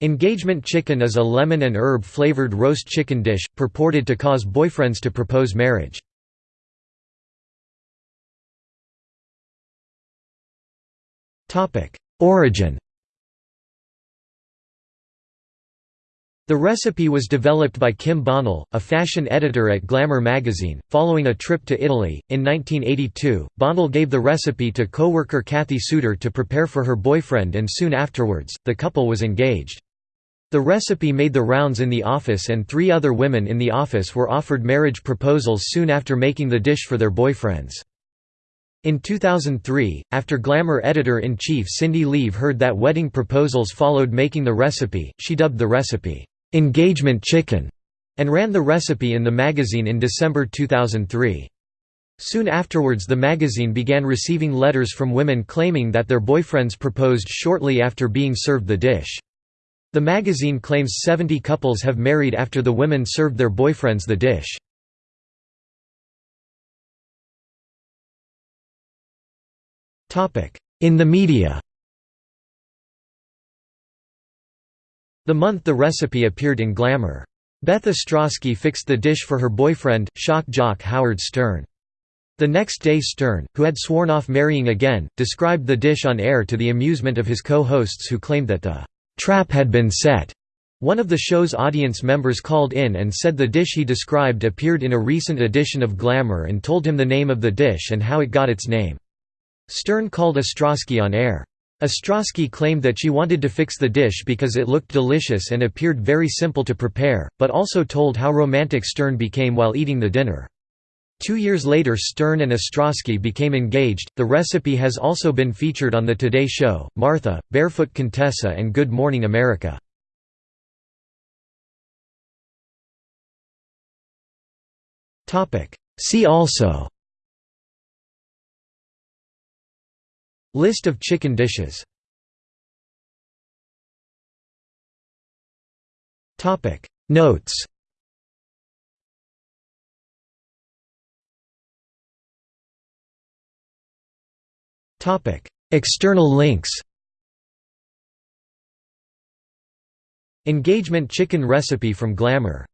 Engagement chicken is a lemon and herb flavored roast chicken dish, purported to cause boyfriends to propose marriage. Origin The recipe was developed by Kim Bonnell, a fashion editor at Glamour magazine, following a trip to Italy. In 1982, Bonnell gave the recipe to co-worker Kathy Suter to prepare for her boyfriend and soon afterwards, the couple was engaged. The recipe made the rounds in the office and three other women in the office were offered marriage proposals soon after making the dish for their boyfriends. In 2003, after Glamour editor-in-chief Cindi Leive heard that wedding proposals followed making the recipe, she dubbed the recipe, "'Engagement Chicken' and ran the recipe in the magazine in December 2003. Soon afterwards the magazine began receiving letters from women claiming that their boyfriends proposed shortly after being served the dish. The magazine claims 70 couples have married after the women served their boyfriends the dish. In the media The month the recipe appeared in Glamour. Beth Ostrowski fixed the dish for her boyfriend, shock jock Howard Stern. The next day Stern, who had sworn off marrying again, described the dish on air to the amusement of his co-hosts who claimed that the "'trap had been set' One of the show's audience members called in and said the dish he described appeared in a recent edition of Glamour and told him the name of the dish and how it got its name. Stern called Ostrowski on air. Ostrowski claimed that she wanted to fix the dish because it looked delicious and appeared very simple to prepare, but also told how romantic Stern became while eating the dinner. Two years later Stern and Ostrowski became engaged. The recipe has also been featured on The Today Show, Martha, Barefoot Contessa and Good Morning America. See also List of chicken dishes Notes External links Engagement chicken recipe from Glamour